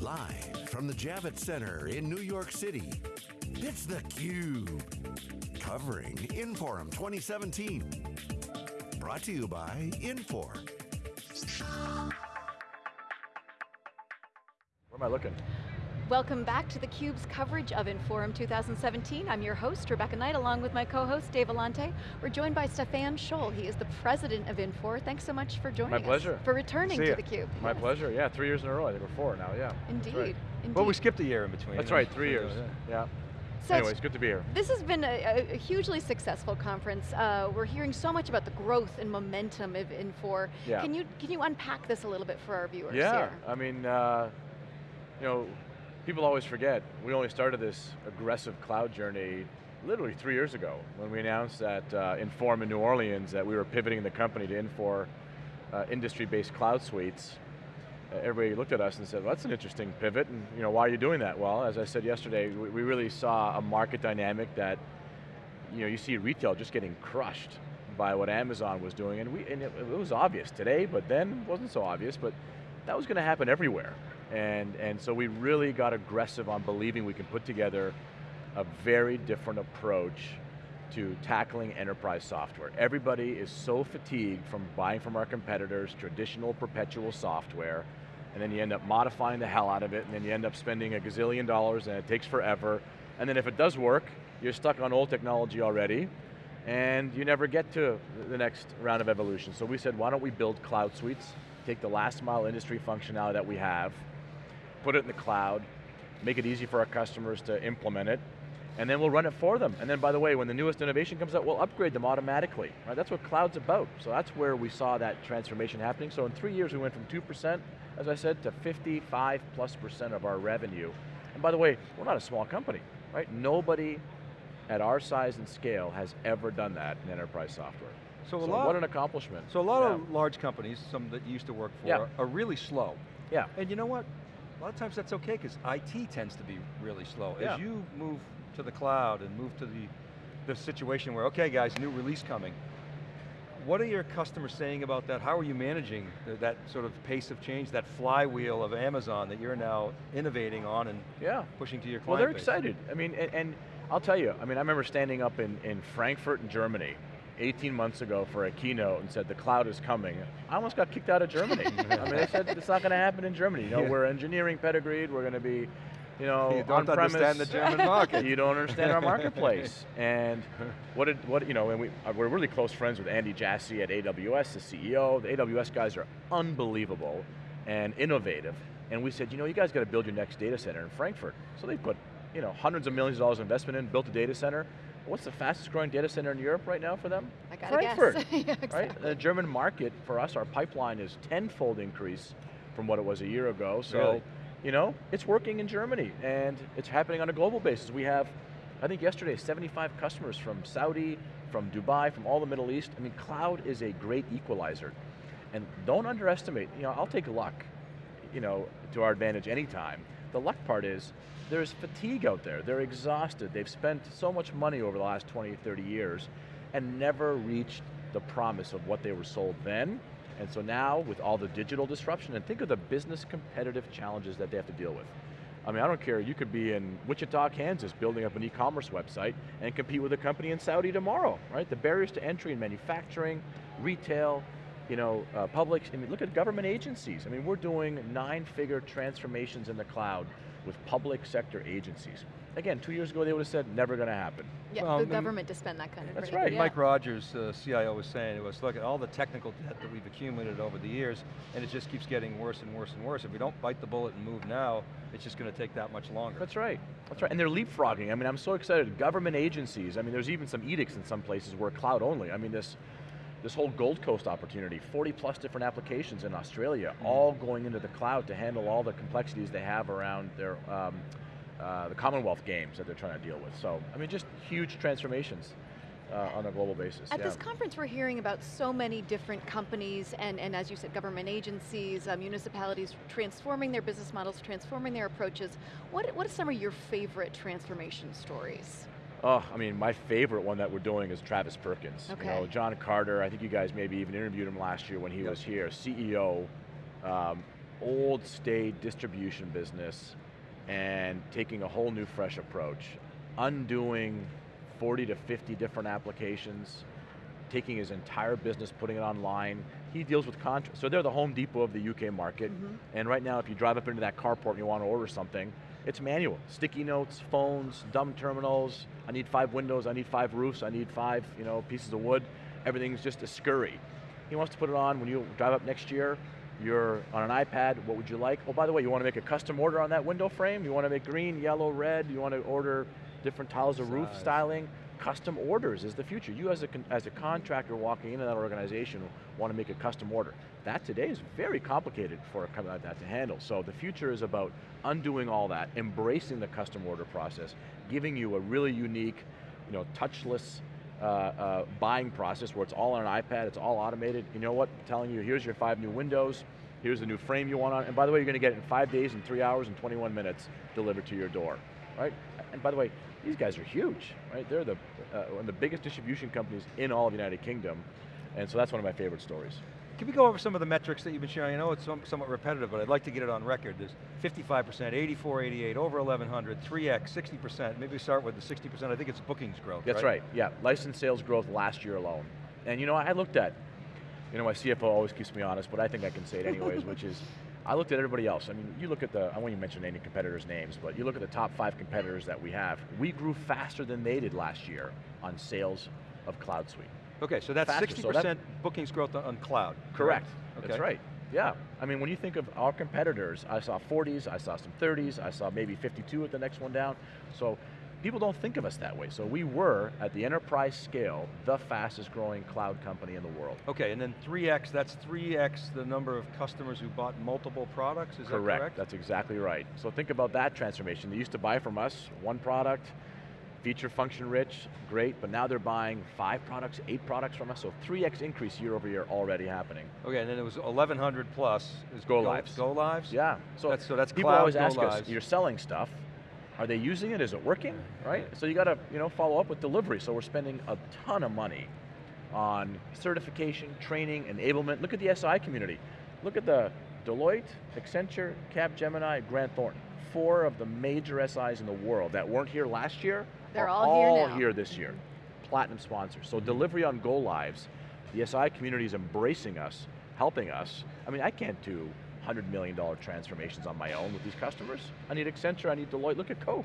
Live from the Javits Center in New York City, it's theCUBE. Covering Inforum 2017. Brought to you by Infor. Where am I looking? Welcome back to theCUBE's coverage of Inforum 2017. I'm your host, Rebecca Knight, along with my co-host, Dave Vellante. We're joined by Stefan Scholl. He is the president of Infor. Thanks so much for joining my us. pleasure. For returning to ya. theCUBE. My Yes. pleasure, yeah, three years in a row, I think we're four now, yeah. Indeed, right. indeed. Well, we skipped a year in between. That's right, three years, yeah. So Anyways, good to be here. This has been a, a hugely successful conference. Uh, we're hearing so much about the growth and momentum of Infor. Yeah. Can you can you unpack this a little bit for our viewers Yeah, here? I mean, uh, you know, people always forget, we only started this aggressive cloud journey literally three years ago when we announced at uh, Inforum in New Orleans that we were pivoting the company to Infor uh, industry-based cloud suites. Uh, everybody looked at us and said, well, that's an interesting pivot, and you know, why are you doing that? Well, as I said yesterday, we, we really saw a market dynamic that, you know, you see retail just getting crushed by what Amazon was doing, and, we, and it, it was obvious today, but then it wasn't so obvious, but that was going to happen everywhere. And, and so we really got aggressive on believing we can put together a very different approach to tackling enterprise software. Everybody is so fatigued from buying from our competitors traditional perpetual software, and then you end up modifying the hell out of it, and then you end up spending a gazillion dollars, and it takes forever, and then if it does work, you're stuck on old technology already, and you never get to the next round of evolution. So we said, why don't we build cloud suites, take the last mile industry functionality that we have, put it in the cloud, make it easy for our customers to implement it, and then we'll run it for them. And then by the way, when the newest innovation comes out, we'll upgrade them automatically. Right? That's what cloud's about. So that's where we saw that transformation happening. So in three years we went from 2%, as I said, to 55 plus percent of our revenue. And by the way, we're not a small company, right? Nobody at our size and scale has ever done that in enterprise software. So a So lot, what an accomplishment. so a lot Yeah. of large companies, some that you used to work for, Yeah. are really slow. Yeah. And you know what? A lot of times that's okay because IT tends to be really slow. Yeah. As you move to the cloud and move to the, the situation where, okay guys, new release coming, what are your customers saying about that? How are you managing th- that sort of pace of change, that flywheel of Amazon that you're now innovating on and Yeah. pushing to your client Well, they're base? excited. I mean, and, and I'll tell you, I mean, I remember standing up in, in Frankfurt in Germany 18 months ago for a keynote and said the cloud is coming. I almost got kicked out of Germany. I mean, they said it's not going to happen in Germany. You know, Yeah. we're engineering pedigreed, we're going to be, you know, You don't understand the German market. you don't understand our marketplace. And what did, what, you know, and we, uh, we're really close friends with Andy Jassy at AWS, the CEO. The AWS guys are unbelievable and innovative. And we said, you know, you guys got to build your next data center in Frankfurt. So they put, you know, hundreds of millions of dollars of investment in, built a data center. What's the fastest growing data center in Europe right now for them? I gotta Frankfurt, guess. Yeah, right? The German market, for us, our pipeline is tenfold increase from what it was a year ago. So, Really? you know, it's working in Germany and it's happening on a global basis. We have, I think yesterday, 75 customers from Saudi, from Dubai, from all the Middle East. I mean, cloud is a great equalizer. And don't underestimate, you know, I'll take luck, you know, to our advantage anytime. The luck part is, there's fatigue out there. They're exhausted. They've spent so much money over the last 20, 30 years and never reached the promise of what they were sold then. And so now, with all the digital disruption, and think of the business competitive challenges that they have to deal with. I mean, I don't care, you could be in Wichita, Kansas, building up an e-commerce website and compete with a company in Saudi tomorrow, right? The barriers to entry in manufacturing, retail, you know, uh, public, I mean, look at government agencies. I mean, we're doing nine-figure transformations in the cloud with public sector agencies. Again, two years ago they would have said, never going to happen. Yeah, Well, the and- government to spend that kind of That's money. right. Yeah. Mike Rogers, uh, CIO, was saying it was, look at all the technical debt that we've accumulated over the years, and it just keeps getting worse and worse and worse. If we don't bite the bullet and move now, it's just going to take that much longer. That's right, that's right. And they're leapfrogging. I mean, I'm so excited. Government agencies, I mean, there's even some edicts in some places where cloud only. I mean, this, this whole Gold Coast opportunity, 40 plus different applications in Australia, all going into the cloud to handle all the complexities they have around their, um, uh, the Commonwealth games that they're trying to deal with. So, I mean, just huge transformations uh, on a global basis. At yeah. this conference, we're hearing about so many different companies and, and as you said, government agencies, uh, municipalities transforming their business models, transforming their approaches. What, what are some of your favorite transformation stories? Oh, I mean, my favorite one that we're doing is Travis Perkins. You know, Okay. John Carter, I think you guys maybe even interviewed him last year when he Yep. was here, CEO, um, old state distribution business and taking a whole new fresh approach, undoing 40 to 50 different applications, taking his entire business, putting it online. He deals with contracts, so they're the Home Depot of the UK market, Mhm. and right now if you drive up into that carport and you want to order something, it's manual. Sticky notes, phones, dumb terminals, I need five windows, I need five roofs, I need five you know, pieces of wood. Everything's just a scurry. He wants to put it on when you drive up next year, you're on an iPad, what would you like? Oh, by the way, you want to make a custom order on that window frame? You want to make green, yellow, red? You want to order different tiles of roof styling? Custom orders is the future. You as a, as a contractor walking into that organization want to make a custom order. That today is very complicated for a company like that to handle. So the future is about undoing all that, embracing the custom order process, giving you a really unique, you know, touchless uh, uh, buying process where it's all on an iPad, it's all automated. You know what, telling you, here's your five new windows, here's the new frame you want on, and by the way, you're going to get it in five days and three hours and 21 minutes delivered to your door, right? And by the way, these guys are huge, right? They're the, uh, one of the biggest distribution companies in all of the United Kingdom, and so that's one of my favorite stories. Can we go over some of the metrics that you've been sharing? I know it's some- somewhat repetitive, but I'd like to get it on record. There's 55%, 84, 88, over 1100, 3x, 60%. Maybe we start with the 60%, I think it's bookings growth, That's right, yeah. License sales growth last year alone. And you know, I looked at, you know, my CFO always keeps me honest, but I think I can say it anyways, which is, I looked at everybody else. I mean, you look at the, I won't even mention any competitors' names, but you look at the top five competitors that we have. We grew faster than they did last year on sales of Cloud Suite. Okay, so that's 60% so that- bookings growth on- cloud. Correct, Okay. that's right. Yeah, I mean, when you think of our competitors, I saw 40s, I saw some 30s, I saw maybe 52 at the next one down. So people don't think of us that way. So we were, at the enterprise scale, the fastest growing cloud company in the world. Okay, and then 3x, that's 3x the number of customers who bought multiple products, is that correct? That's exactly right. So think about that transformation. They used to buy from us one product, feature function rich, great, but now they're buying five products, eight products from us, so 3x increase year over year already happening. Okay, and then it was 1100 plus. Is Go lives. Go lives? Yeah, so, That's- so that's people always go ask us, you're selling stuff, are they using it, is it working, right? So you got to you know, follow up with delivery, so we're spending a ton of money on certification, training, enablement. Look at the SI community. Look at the Deloitte, Accenture, Capgemini, Grant Thornton. Four of the major SIs in the world that weren't here last year They're are all here now. here this year. Platinum sponsors. So delivery on go lives, the SI community is embracing us, helping us. I mean, I can't do $100 million transformations on my own with these customers. I need Accenture, I need Deloitte. Look at Koch.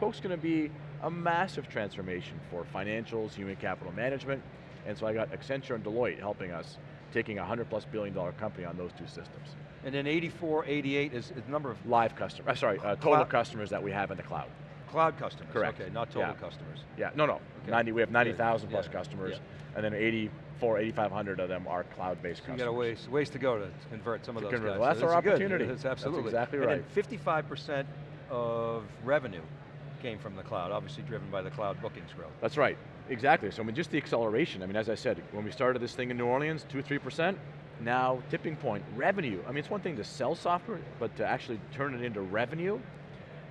Koch's going to be a massive transformation for financials, human capital management, and so I got Accenture and Deloitte helping us, taking a 100 plus billion dollar company on those two systems. And then 84, 88 is, the number of Live customers, uh, sorry, uh, total Cloud- customers that we have in the cloud. Cloud customers. Correct. Okay, not total Yeah. customers. Yeah, no, no, Okay. 90, we have 90,000 plus Yeah. customers, Yeah. and then 84, 8,500 of them are cloud-based So you customers. got a ways, ways to go to convert some of those convert. guys. Well, that's So our opportunity. That's That's absolutely. exactly right. then 55% of revenue came from the cloud, obviously driven by the cloud bookings growth. That's right, exactly. So I mean, just the acceleration. I mean, as I said, when we started this thing in New Orleans, two, three percent. Now tipping point, revenue. I mean, it's one thing to sell software, but to actually turn it into revenue,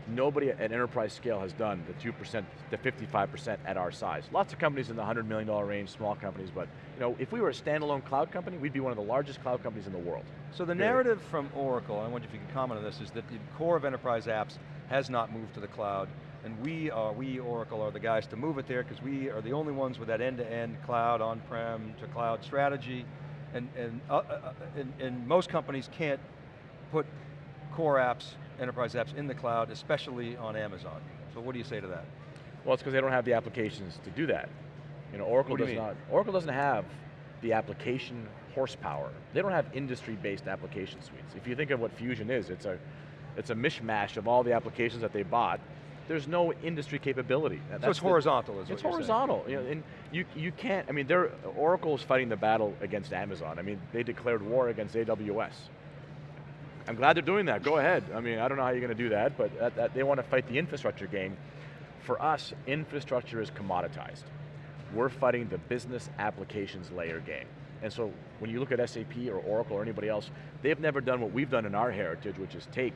nobody at enterprise scale has done the two percent, to 55 percent at our size. Lots of companies in the 100 million dollar range, small companies, but you know, if we were a standalone cloud company, we'd be one of the largest cloud companies in the world. So the Period. narrative from Oracle, I wonder if you can comment on this, is that the core of enterprise apps has not moved to the cloud, and we are, we Oracle are the guys to move it there because we are the only ones with that end-to-end cloud, on-prem to cloud strategy, and, and, uh, uh, uh, and, and most companies can't put core apps, enterprise apps in the cloud, especially on Amazon. So what do you say to that? Well, it's because they don't have the applications to do that. You know, Oracle do does not. Oracle doesn't have the application horsepower. They don't have industry-based application suites. If you think of what Fusion is, it's a, it's a mishmash of all the applications that they bought. There's no industry capability. That- so that's it's the- horizontal is It's you're saying. horizontal, you know, and you, you can't, I mean, they're, Oracle's fighting the battle against Amazon. I mean, they declared war against AWS. I'm glad they're doing that, go ahead. I mean, I don't know how you're going to do that, but that, that, they want to fight the infrastructure game. For us, infrastructure is commoditized. We're fighting the business applications layer game. And so when you look at SAP or Oracle or anybody else, they've never done what we've done in our heritage, which is take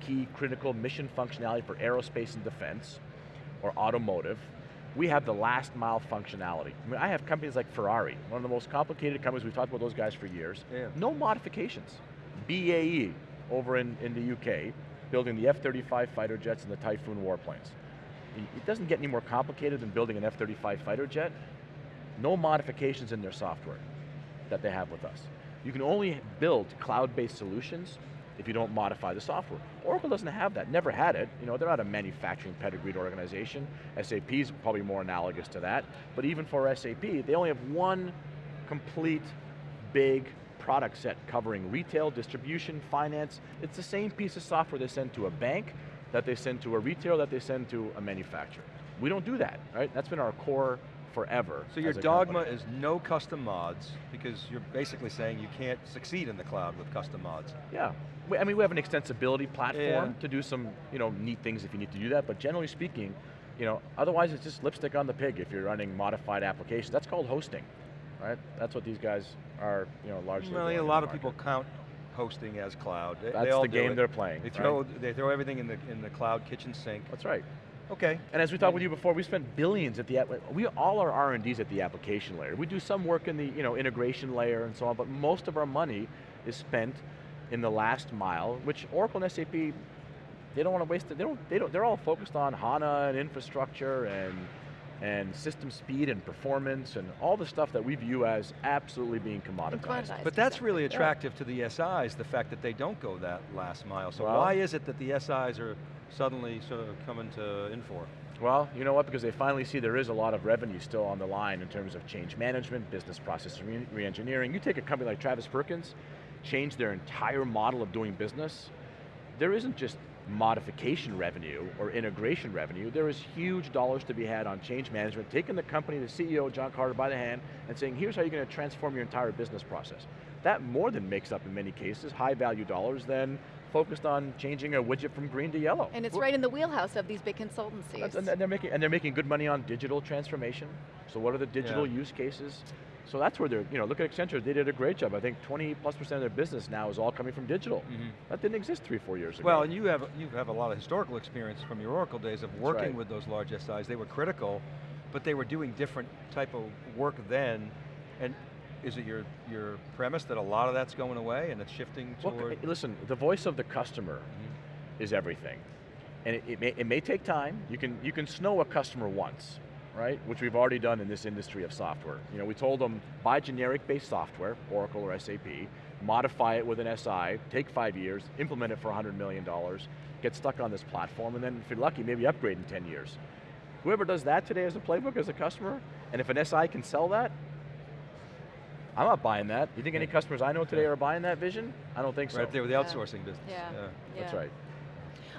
key critical mission functionality for aerospace and defense, or automotive, we have the last mile functionality. I mean, I have companies like Ferrari, one of the most complicated companies, we've talked about those guys for years. Yeah. No modifications. BAE, over in, in the UK, building the F-35 fighter jets and the Typhoon warplanes. It doesn't get any more complicated than building an F-35 fighter jet. No modifications in their software that they have with us. You can only build cloud-based solutions if you don't modify the software. Oracle doesn't have that, never had it. You know, they're not a manufacturing pedigreed organization. SAP is probably more analogous to that. But even for SAP, they only have one complete, big product set covering retail, distribution, finance. It's the same piece of software they send to a bank, that they send to a retailer, that they send to a manufacturer. We don't do that, right? That's been our core forever. So your dogma company. is no custom mods, because you're basically saying you can't succeed in the cloud with custom mods. Yeah, we, I mean we have an extensibility platform Yeah. to do some you know neat things if you need to do that, but generally speaking, you know, otherwise it's just lipstick on the pig if you're running modified applications. That's called hosting, right? That's what these guys are, you know, largely Well, doing a lot of people count hosting as cloud. They, That's they all the game they're playing. They right? throw, they throw everything in the, in the cloud kitchen sink. That's right. Okay. And as we talked with you before, we spent billions at the, we, all our R&D's at the application layer. We do some work in the you know, integration layer and so on, but most of our money is spent in the last mile, which Oracle and SAP, they don't want to waste it, they don't, they don't, they're all focused on HANA and infrastructure and, and system speed and performance and all the stuff that we view as absolutely being commoditized. Commoditized. But that's exactly. really Yeah. attractive to the SIs, the fact that they don't go that last mile. So Well- why is it that the SIs are suddenly sort of coming to Infor? Well, you know what, because they finally see there is a lot of revenue still on the line in terms of change management, business process re- re-engineering. You take a company like Travis Perkins, change their entire model of doing business, there isn't just modification revenue or integration revenue, there is huge dollars to be had on change management, taking the company, the CEO, John Carter, by the hand, and saying, here's how you're going to transform your entire business process. That more than makes up, in many cases, high value dollars than focused on changing a widget from green to yellow. And it's right in the wheelhouse of these big consultancies. And they're making and they're making good money on digital transformation. So what are the digital Yeah. use cases? So that's where they're, you know, look at Accenture, they did a great job. I think 20 plus percent of their business now is all coming from digital. That didn't exist three, four years ago. Well, and you have, you have a lot of historical experience from your Oracle days of working right. with those large SIs. They were critical, but they were doing different type of work then. And is it your, your premise that a lot of that's going away and it's shifting Well, toward? listen, the voice of the customer Mm-hmm. is everything. And it, it, may, it may take time. You can, you can snow a customer once, right? Which we've already done in this industry of software. You know, we told them, buy generic-based software, Oracle or SAP, modify it with an SI, take five years, implement it for $100 million, get stuck on this platform, and then if you're lucky, maybe upgrade in 10 years. Whoever does that today as a playbook, as a customer, and if an SI can sell that, I'm not buying that. You think any customers I know today are buying that vision? I don't think so. Right there with the Yeah. outsourcing business. Yeah. That's right.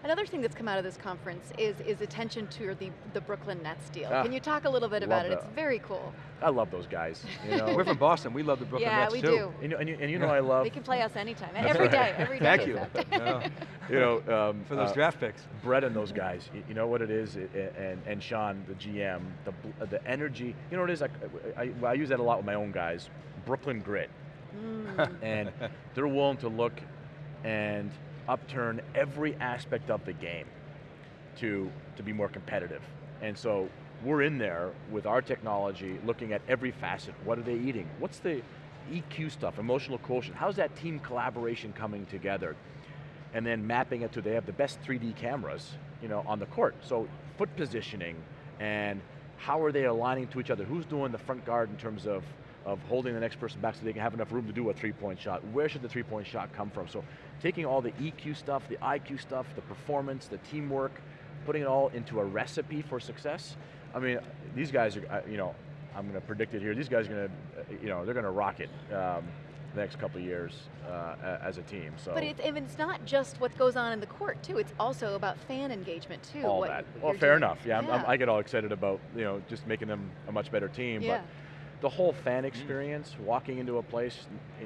Another thing that's come out of this conference is, is attention to the, the Brooklyn Nets deal. Ah, Can you talk a little bit about love it? It's very cool. I love those guys. You know, We're from Boston, we love the Brooklyn yeah, Nets we too. do. and, you, and, you, and you know I love, They can play us anytime, That's every right. day, every day. Thank in you. No, you know, um, for those uh, draft picks. Brett and those guys, y- you know what it is, i- i- and, and Sean, the GM, the, the energy, you know what it is, I, I, I use that a lot with my own guys, Brooklyn grit. Mm. and they're willing to look and upturn every aspect of the game to, to be more competitive. And so we're in there with our technology looking at every facet. What are they eating? What's the EQ stuff, emotional quotient? How's that team collaboration coming together? And then mapping it to, they have the best 3D cameras you know, on the court. So foot positioning and how are they aligning to each other? Who's doing the front guard in terms of of holding the next person back so they can have enough room to do a three-point shot. Where should the three-point shot come from? So taking all the EQ stuff, the IQ stuff, the performance, the teamwork, putting it all into a recipe for success. I mean, these guys are, you know, I'm going to predict it here, these guys are going to, you know, they're going to rock it um, the next couple of years uh, as a team, so. But it's, it's not just what goes on in the court too, it's also about fan engagement too. all that. Well, fair doing. enough. Yeah, I'm- I'm- i get all excited about you know just making them a much better team. Yeah. But the whole fan experience, walking into a place,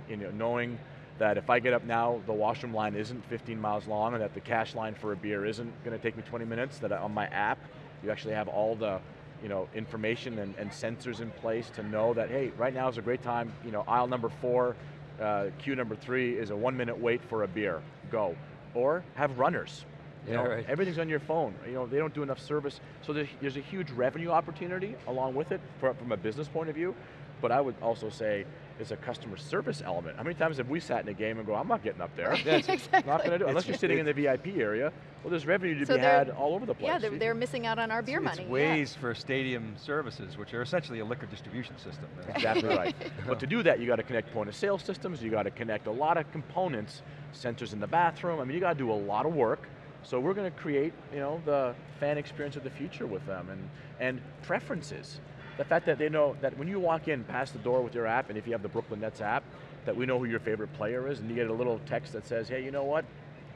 you know, knowing that if I get up now, the washroom line isn't 15 miles long, and that the cash line for a beer isn't going to take me 20 minutes. That on my app, you actually have all the you know information and, and sensors in place to know that hey, right now is a great time. You know, aisle number four, uh, queue number three is a one minute wait for a beer. Go, or have runners. You Yeah, know, right. everything's on your phone. You know, they don't do enough service. So there's, there's a huge revenue opportunity along with it for, from a business point of view. but I would also say it's a customer service element. How many times have we sat in a game and go, I'm not getting up there. Yeah, it's- exactly. Not going to do it. Unless you're sitting in the VIP area, well, there's revenue to So be had all over the place. Yeah, they're, they're missing out on our beer it's money. yeah. ways for stadium services, which are essentially a liquor distribution system. Exactly right. But to do that, you got to connect point of sale systems, you got to connect a lot of components, sensors in the bathroom, I mean, you got to do a lot of work. So we're going to create, you know, the fan experience of the future with them and, and preferences. The fact that they know that when you walk in past the door with your app, and if you have the Brooklyn Nets app, that we know who your favorite player is, and you get a little text that says, hey, you know what?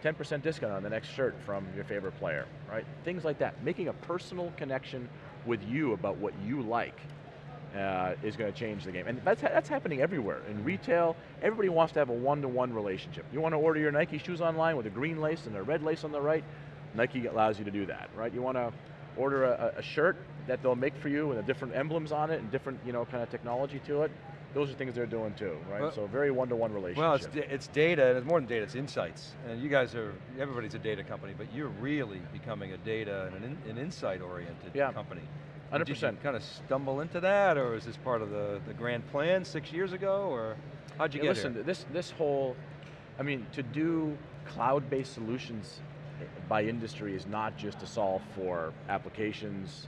10% discount on the next shirt from your favorite player, right? Things like that. Making a personal connection with you about what you like uh, is going to change the game. And that's, that's happening everywhere. In retail, everybody wants to have a one-to-one relationship. You want to order your Nike shoes online with a green lace and a red lace on the right, Nike allows you to do that, right? You want to order a, a shirt that they'll make for you with the different emblems on it and different, you know, kind of technology to it. Those are things they're doing too, right? Well- so very one-to-one relationship. Well, it's, it's data, and it's more than data, it's insights. And you guys are, everybody's a data company, but you're really becoming a data and an, in, an insight-oriented Yeah. company. 100%. Did you kind of stumble into that, or is this part of the, the grand plan six years ago, or how'd you Yeah, get listen, here? this this whole, I mean, to do cloud-based solutions eh, by industry is not just to solve for applications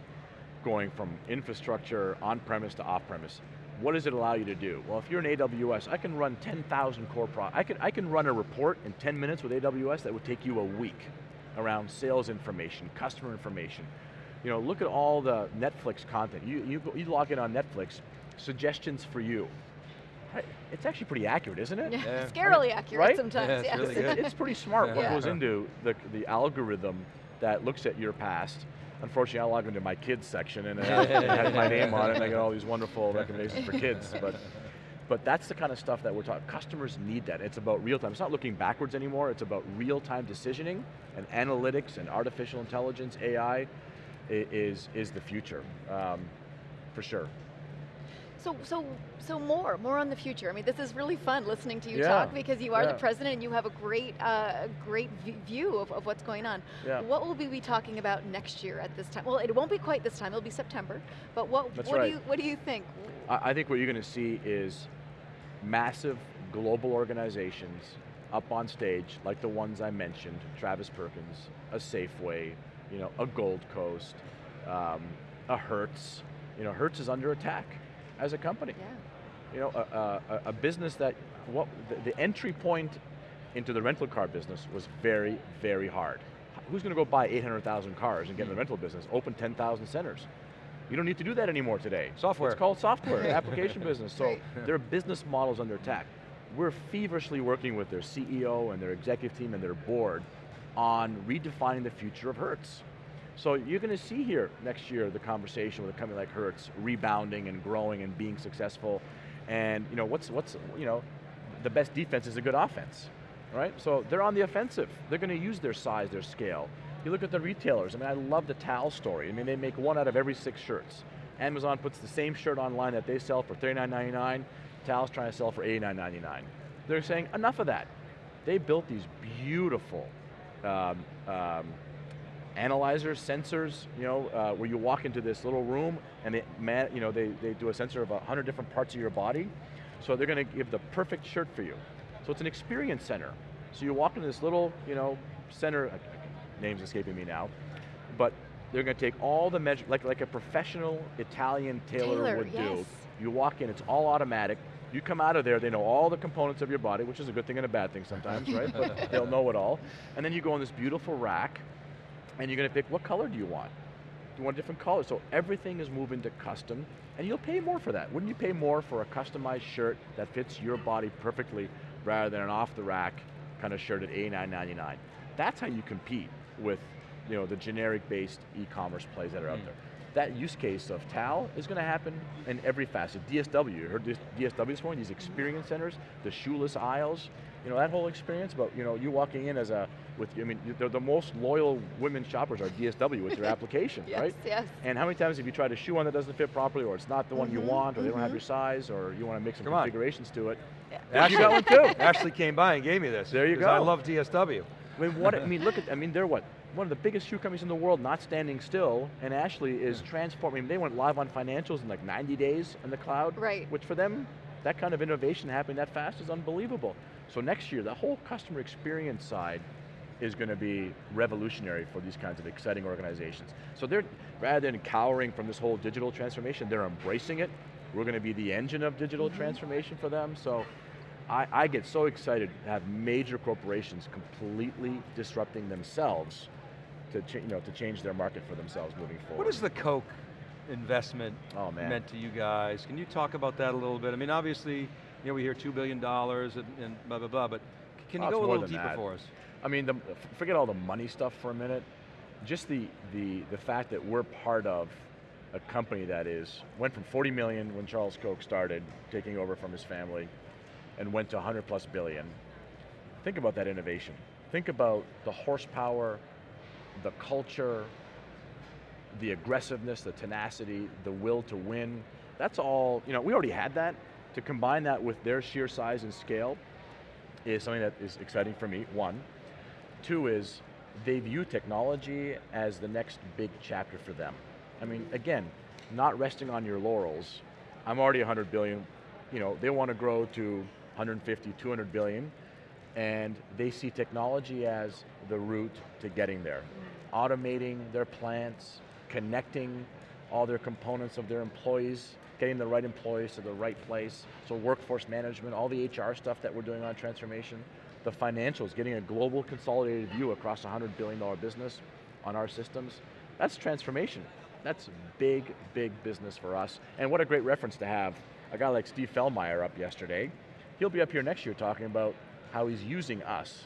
going from infrastructure on-premise to off-premise. What does it allow you to do? Well, if you're an AWS, I can run 10,000 core pro. I can I can run a report in 10 minutes with AWS that would take you a week around sales information, customer information. You know, look at all the Netflix content. You you, you log in on Netflix, suggestions for you. It's actually pretty accurate, isn't it? Yeah, Yeah. scarily accurate Right? sometimes, Yeah, it's yes. really good. It's pretty smart what Yeah. goes into the, the algorithm that looks at your past. Unfortunately, I log into my kids section and it has, my name on it and I get all these wonderful recommendations for kids. But, but that's the kind of stuff that we're talking, customers need that. It's about real time. It's not looking backwards anymore, it's about real time decisioning and analytics and artificial intelligence, AI, i- is, is the future, um, for sure. So, so, so more, more on the future. I mean, this is really fun listening to you Yeah, talk because you are the president and you have a great, uh, great view of, of what's going on. Yeah. What will we be talking about next year at this time? Well, it won't be quite this time. It'll be September. But what, That's what right. do you, what do you think? I I think what you're going to see is massive global organizations up on stage, like the ones I mentioned, Travis Perkins, a Safeway, you know, a Gold Coast, um, a Hertz. You know, Hertz is under attack as a company. Yeah. You know, a, a, a- a business that, what, the, the entry point into the rental car business was very, very hard. Who's going to go buy 800,000 cars and get in the rental business, open 10,000 centers? You don't need to do that anymore today. Software. It's called software, application business. So Right. their business models under attack. We're feverishly working with their CEO and their executive team and their board on redefining the future of Hertz. So you're going to see here next year the conversation with a company like Hertz rebounding and growing and being successful. And you know what's what's you know the best defense is a good offense, right? So they're on the offensive. They're going to use their size, their scale. You look at the retailers. I mean, I love the TAL story. I mean, they make one out of every six shirts. Amazon puts the same shirt online that they sell for $39.99. TAL's trying to sell for $89.99. They're saying enough of that. They built these beautiful um, um, analyzers, sensors, you know, uh, where you walk into this little room and they, man, you know, they, they do a sensor of a hundred different parts of your body. So they're going to give the perfect shirt for you. So it's an experience center. So you walk into this little, you know, center, uh, name's escaping me now, but they're going to take all the measure, like, like a professional Italian tailor, Tailor, would yes. do. You walk in, it's all automatic. You come out of there, they know all the components of your body, which is a good thing and a bad thing sometimes, right? But they'll know it all. And then you go in this beautiful rack, and you're going to pick what color do you want? Do you want a different color? So everything is moving to custom, and you'll pay more for that. Wouldn't you pay more for a customized shirt that fits your body perfectly rather than an off-the-rack kind of shirt at $89.99? That's how you compete with you know, the generic-based e-commerce plays that are out Mm. there. That use case of TAL is going to happen in every facet. DSW, you heard this DSW this morning, these experience centers, the shoeless aisles, you know, that whole experience, but you know, you walking in as a, with, I mean, you- the, the most loyal women shoppers are DSW with their application, Yes, right? yes. And how many times have you tried a shoe on that doesn't fit properly, or it's not the one you Mhm, want, or they don't have mhm. your size, or you want to make some Come on. configurations to it? Yeah. You got one too. Ashley came by and gave me this. There you go. I love DSW. I mean, what, I mean, look at, I mean, they're what? One of the biggest shoe companies in the world not standing still, and Ashley is transforming, they went live on financials in like 90 days in the cloud. Right. Which for them, that kind of innovation happening that fast is unbelievable. So next year, the whole customer experience side is going to be revolutionary for these kinds of exciting organizations. So they're, rather than cowering from this whole digital transformation, they're embracing it. We're going to be the engine of digital mm-hmm. transformation for them. So I, I get so excited to have major corporations completely disrupting themselves to, you know, to change their market for themselves moving forward. What is the Koch investment Oh, meant to you guys? Can you talk about that a little bit? I mean, obviously, you know, we hear $2 billion and, and blah, blah, blah, but can you Oh, go a little deeper that. for us? I mean, the, forget all the money stuff for a minute. Just the, the, the fact that we're part of a company that is, went from 40 million when Charles Koch started, taking over from his family, and went to 100 plus billion. Think about that innovation. Think about the horsepower, the culture, the aggressiveness, the tenacity, the will to win. That's all, you know, we already had that. To combine that with their sheer size and scale is something that is exciting for me, one. Two is they view technology as the next big chapter for them. I mean, again, not resting on your laurels. I'm already 100 billion, you know, they want to grow to 150, 200 billion, and they see technology as the route to getting there. Automating their plants, connecting all their components of their employees, getting the right employees to the right place. So workforce management, all the HR stuff that we're doing on transformation, the financials, getting a global consolidated view across a $100 billion business on our systems, that's transformation. That's big, big business for us. And what a great reference to have a guy like Steve Feilmeier up yesterday. He'll be up here next year talking about how he's using us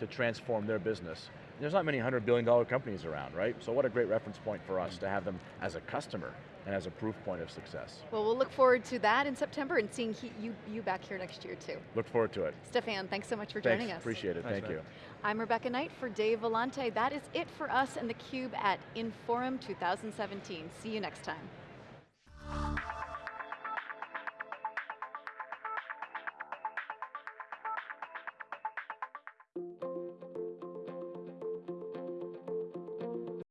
to transform their business. There's not many $100 billion companies around, right? So what a great reference point for us to have them as a customer and as a proof point of success. Well, we'll look forward to that in September and seeing he, you, you back here next year too. Look forward to it. Stefan, thanks so much for Thanks, joining us. appreciate it, Thanks, thank man. you. I'm Rebecca Knight for Dave Vellante. That is it for us and theCUBE at Inforum 2017. See you next time.